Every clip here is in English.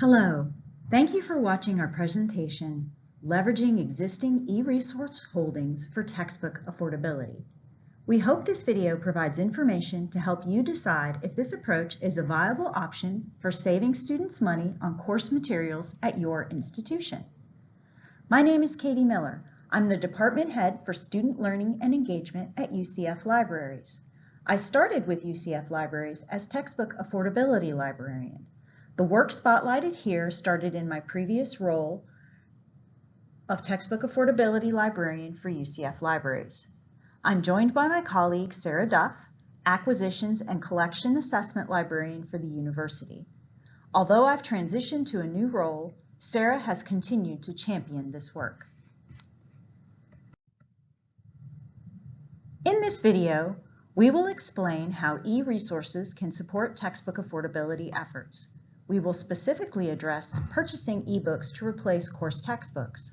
Hello, thank you for watching our presentation, Leveraging Existing eResource Holdings for Textbook Affordability. We hope this video provides information to help you decide if this approach is a viable option for saving students money on course materials at your institution. My name is Katie Miller. I'm the Department Head for Student Learning and Engagement at UCF Libraries. I started with UCF Libraries as Textbook Affordability Librarian. The work spotlighted here started in my previous role of Textbook Affordability Librarian for UCF Libraries. I'm joined by my colleague Sarah Duff, Acquisitions and Collection Assessment Librarian for the university. Although I've transitioned to a new role, Sarah has continued to champion this work. In this video, we will explain how e-resources can support textbook affordability efforts. We will specifically address purchasing ebooks to replace course textbooks.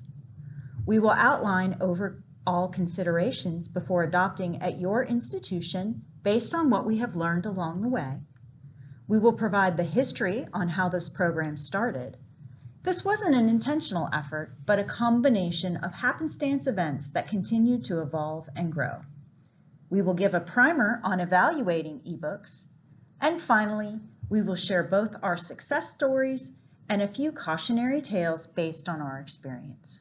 We will outline overall considerations before adopting at your institution based on what we have learned along the way. We will provide the history on how this program started. This wasn't an intentional effort, but a combination of happenstance events that continued to evolve and grow. We will give a primer on evaluating ebooks. And finally, we will share both our success stories and a few cautionary tales based on our experience.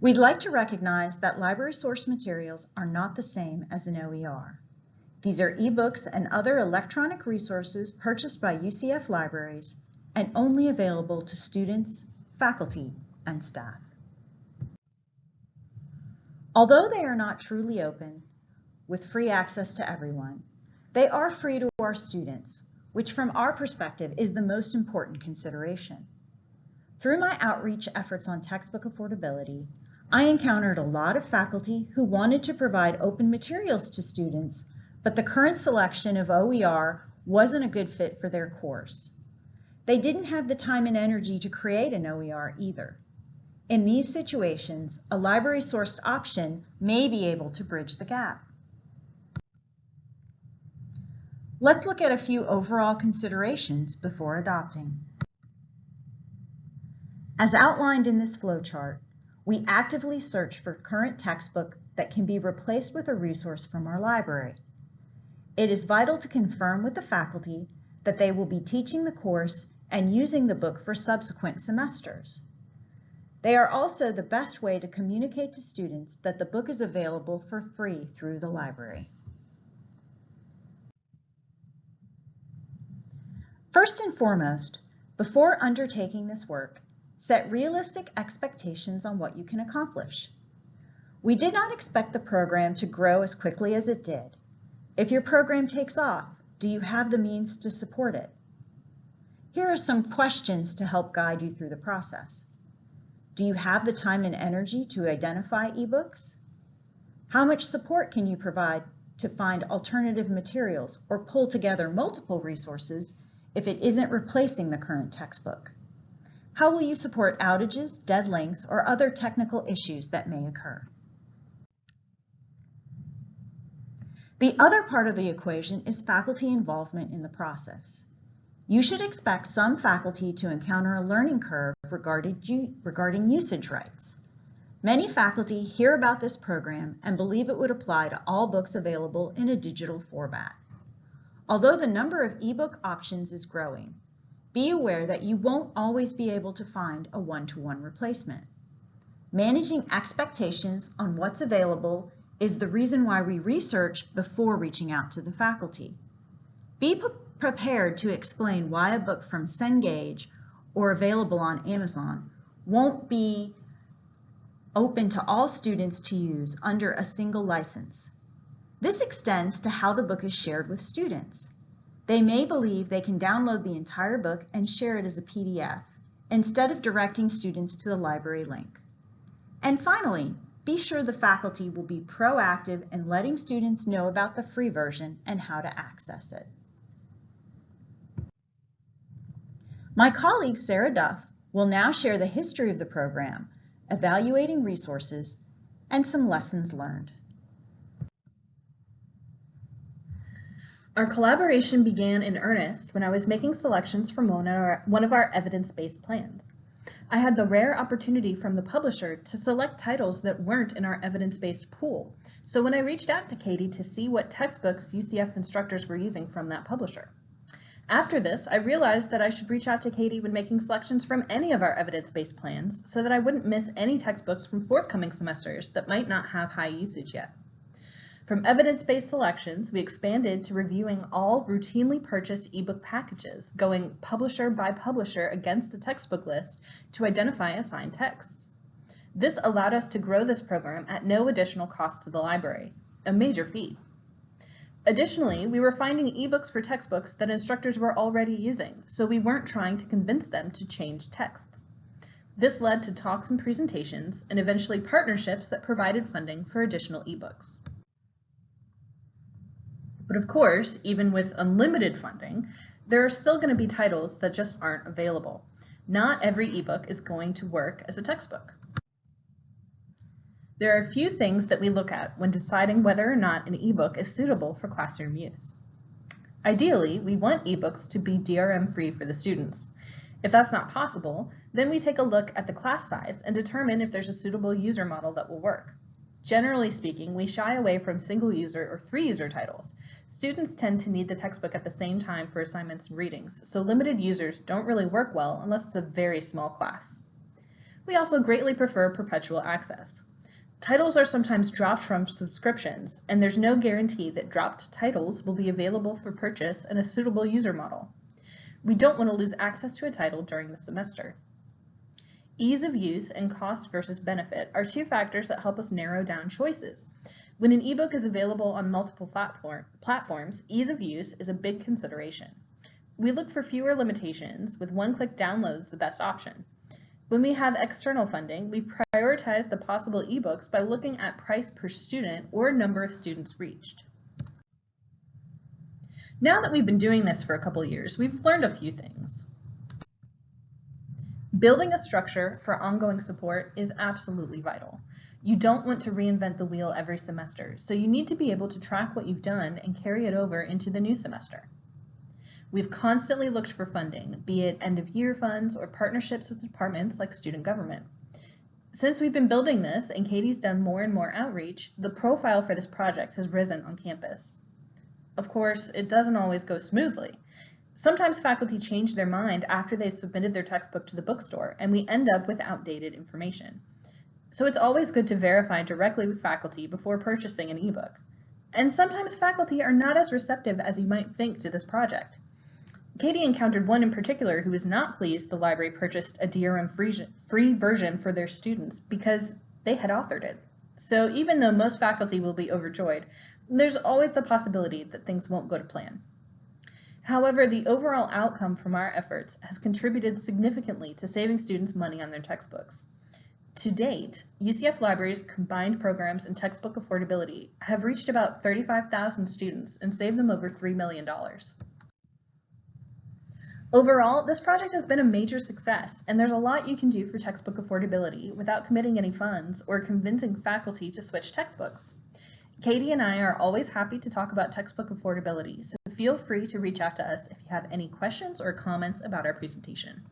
We'd like to recognize that library source materials are not the same as an OER. These are ebooks and other electronic resources purchased by UCF libraries and only available to students, faculty, and staff. Although they are not truly open, with free access to everyone, they are free to our students, which from our perspective is the most important consideration. Through my outreach efforts on textbook affordability, I encountered a lot of faculty who wanted to provide open materials to students, but the current selection of OER wasn't a good fit for their course. They didn't have the time and energy to create an OER either. In these situations, a library-sourced option may be able to bridge the gap. Let's look at a few overall considerations before adopting. As outlined in this flowchart, we actively search for current textbook that can be replaced with a resource from our library. It is vital to confirm with the faculty that they will be teaching the course and using the book for subsequent semesters. They are also the best way to communicate to students that the book is available for free through the library. First and foremost, before undertaking this work, set realistic expectations on what you can accomplish. We did not expect the program to grow as quickly as it did. If your program takes off, do you have the means to support it? Here are some questions to help guide you through the process. Do you have the time and energy to identify ebooks? How much support can you provide to find alternative materials or pull together multiple resources if it isn't replacing the current textbook? How will you support outages, dead links, or other technical issues that may occur? The other part of the equation is faculty involvement in the process. You should expect some faculty to encounter a learning curve regarding, usage rights. Many faculty hear about this program and believe it would apply to all books available in a digital format. Although the number of ebook options is growing, be aware that you won't always be able to find a one-to-one -one replacement. Managing expectations on what's available is the reason why we research before reaching out to the faculty. Be prepared to explain why a book from Cengage or available on Amazon won't be open to all students to use under a single license. This extends to how the book is shared with students. They may believe they can download the entire book and share it as a PDF instead of directing students to the library link. And finally, be sure the faculty will be proactive in letting students know about the free version and how to access it. My colleague Sarah Duff will now share the history of the program, evaluating resources, and some lessons learned. Our collaboration began in earnest when I was making selections from one of our, one of our evidence-based plans. I had the rare opportunity from the publisher to select titles that weren't in our evidence-based pool, so when I reached out to Katie to see what textbooks UCF instructors were using from that publisher. After this, I realized that I should reach out to Katie when making selections from any of our evidence-based plans so that I wouldn't miss any textbooks from forthcoming semesters that might not have high usage yet. From evidence-based selections, we expanded to reviewing all routinely purchased ebook packages, going publisher by publisher against the textbook list to identify assigned texts. This allowed us to grow this program at no additional cost to the library, a major feat. Additionally, we were finding ebooks for textbooks that instructors were already using, so we weren't trying to convince them to change texts. This led to talks and presentations, and eventually partnerships that provided funding for additional ebooks. But of course, even with unlimited funding, there are still going to be titles that just aren't available. Not every ebook is going to work as a textbook. There are a few things that we look at when deciding whether or not an ebook is suitable for classroom use. Ideally, we want ebooks to be DRM-free for the students. If that's not possible, then we take a look at the class size and determine if there's a suitable user model that will work. Generally speaking, we shy away from single user or three user titles. Students tend to need the textbook at the same time for assignments and readings, so limited users don't really work well unless it's a very small class. We also greatly prefer perpetual access. Titles are sometimes dropped from subscriptions, and there's no guarantee that dropped titles will be available for purchase in a suitable user model. We don't want to lose access to a title during the semester. Ease of use and cost versus benefit are two factors that help us narrow down choices. When an ebook is available on multiple platform, platforms, ease of use is a big consideration. We look for fewer limitations, with one-click downloads the best option. When we have external funding, we prioritize the possible ebooks by looking at price per student or number of students reached. Now that we've been doing this for a couple years, we've learned a few things. Building a structure for ongoing support is absolutely vital. You don't want to reinvent the wheel every semester, so you need to be able to track what you've done and carry it over into the new semester. We've constantly looked for funding, be it end-of-year funds or partnerships with departments like student government. Since we've been building this and Katie's done more and more outreach, the profile for this project has risen on campus. Of course, it doesn't always go smoothly. Sometimes faculty change their mind after they've submitted their textbook to the bookstore, and we end up with outdated information. So it's always good to verify directly with faculty before purchasing an ebook. And sometimes faculty are not as receptive as you might think to this project. Katie encountered one in particular who was not pleased the library purchased a DRM-free version for their students because they had authored it. So even though most faculty will be overjoyed, there's always the possibility that things won't go to plan. However, the overall outcome from our efforts has contributed significantly to saving students money on their textbooks. To date, UCF Libraries' combined programs and textbook affordability have reached about 35,000 students and saved them over $3 million. Overall, this project has been a major success, and there's a lot you can do for textbook affordability without committing any funds or convincing faculty to switch textbooks. Katie and I are always happy to talk about textbook affordability, so feel free to reach out to us if you have any questions or comments about our presentation.